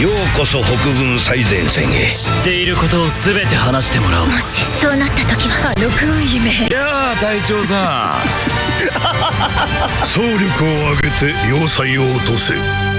ようこそ北軍最前線へ。知っていることを全て話してもらおう。もしそうなった時は。あの軍姫。いやあ隊長さん。総力を挙げて要塞を落とせ。